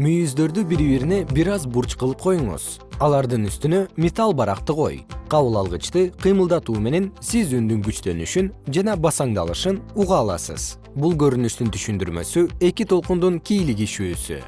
мүйүздөрдү бири бирине бир аз бурч кылып коюңуз. Алардын үстүнө металл баракты кой кабыл алгычты кыймылдатуу менен сиз үндүн күчтөнүшүн жана басаңдалышын уга аласыз. Бул көрүнүштүн түшүндүрмөсү эки толкундун кийлигишүүсү